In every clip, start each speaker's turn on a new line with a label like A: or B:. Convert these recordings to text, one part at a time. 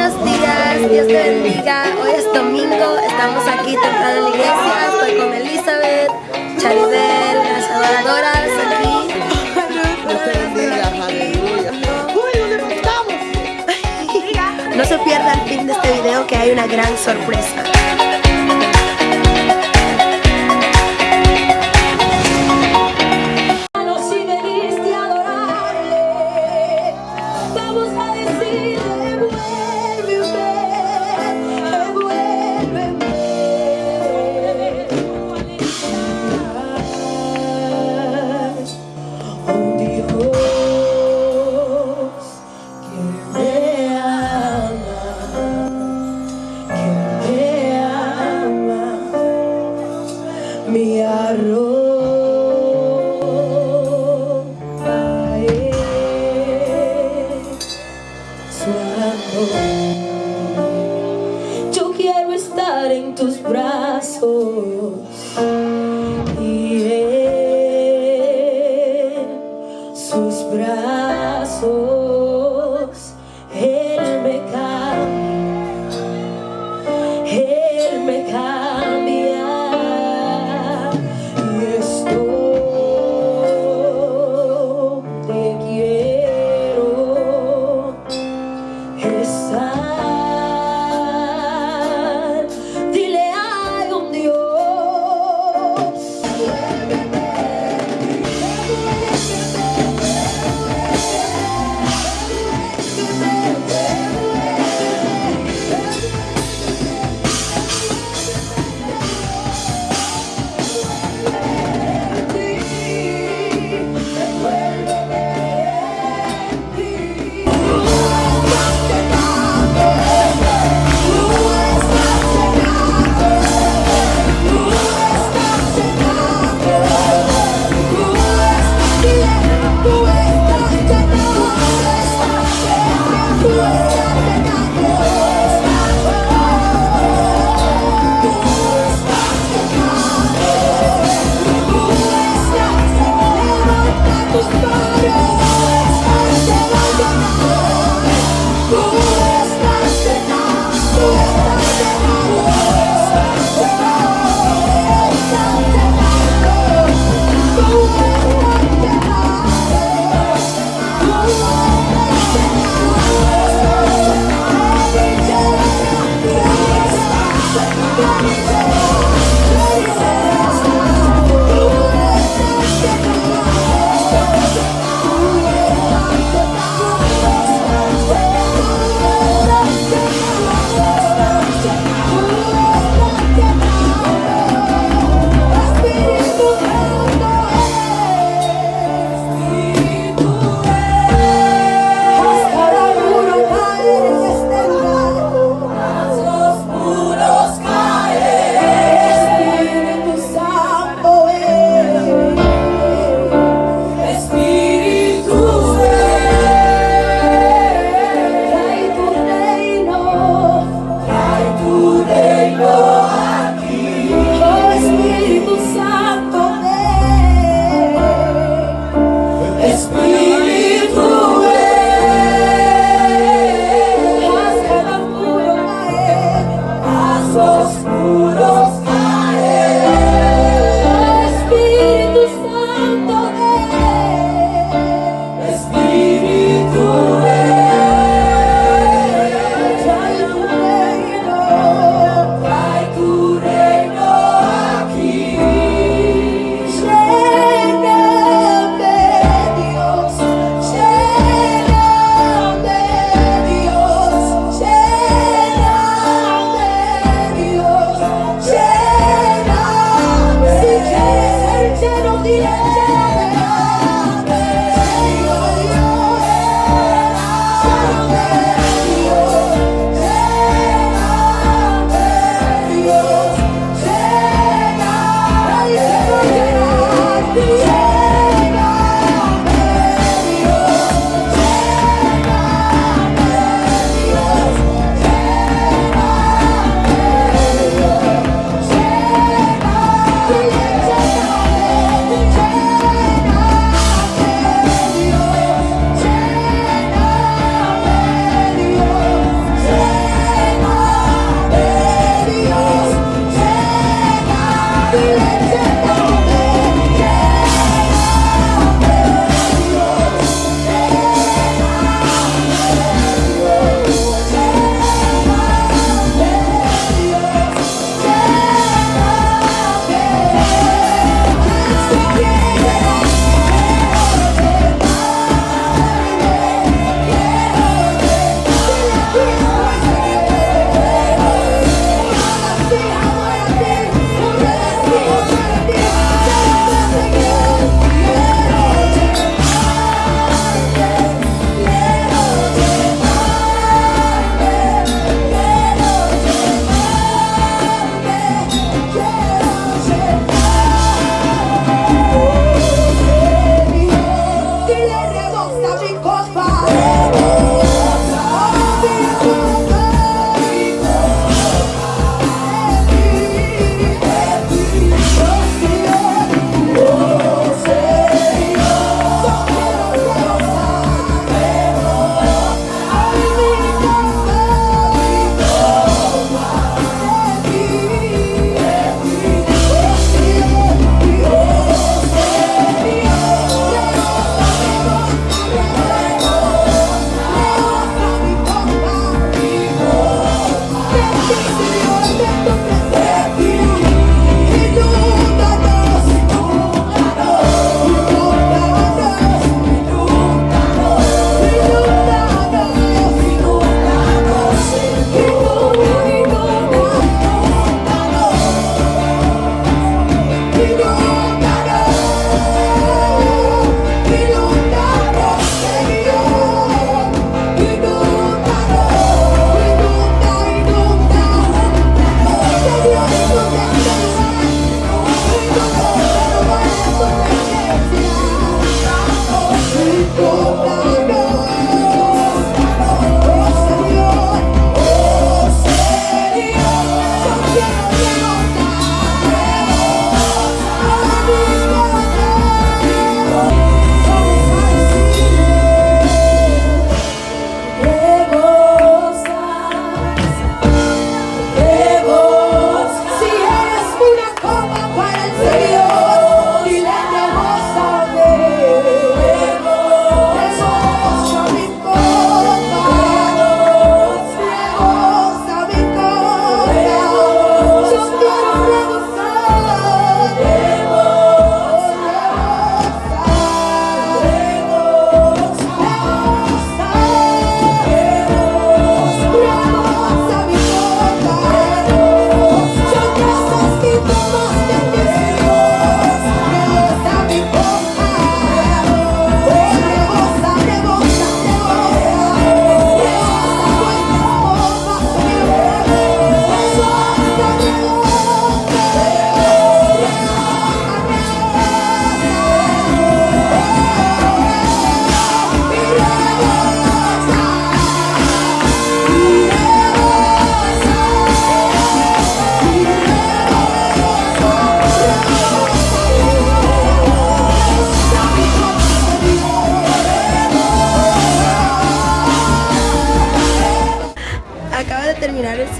A: Buenos días, Dios te bendiga. Hoy es domingo, estamos aquí temprano en la iglesia. Estoy con Elizabeth, Charibel, las adoradoras aquí.
B: Dios te bendiga, aleluya. Uy, ¿dónde estamos?
A: No se pierda el fin de este video que hay una gran sorpresa.
C: En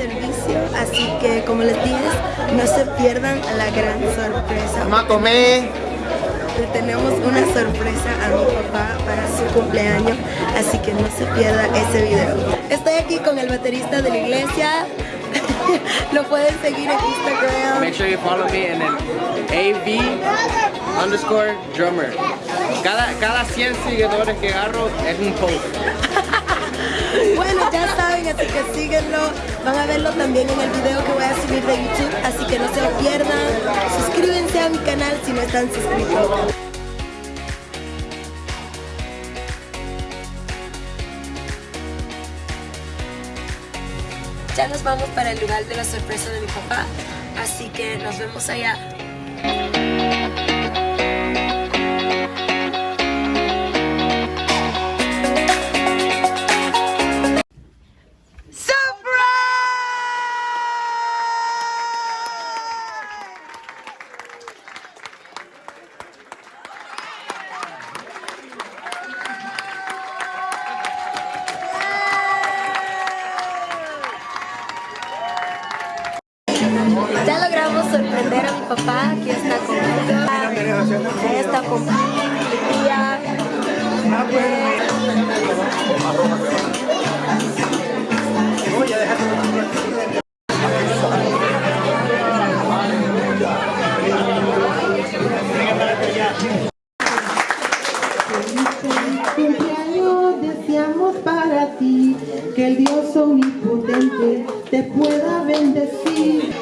A: servicio, así que como les dije, no se pierdan la gran sorpresa.
B: Vamos a comer.
A: Le tenemos una sorpresa a mi papá para su cumpleaños, así que no se pierda ese video. Estoy aquí con el baterista de la iglesia. Lo pueden seguir en Instagram.
D: Make sure you follow me en el AV underscore drummer. Cada, cada 100 seguidores que agarro es un post.
A: Bueno, ya saben, así que síguenlo. Van a verlo también en el video que voy a subir de YouTube, así que no se lo pierdan. Suscríbanse a mi canal si no están suscritos. Ya nos vamos para el lugar de la sorpresa de mi papá, así que nos vemos allá. Papá, aquí está conmigo. Ahí está con mi tía.
E: cumpleaños deseamos para ti que el Dios omnipotente te pueda bendecir.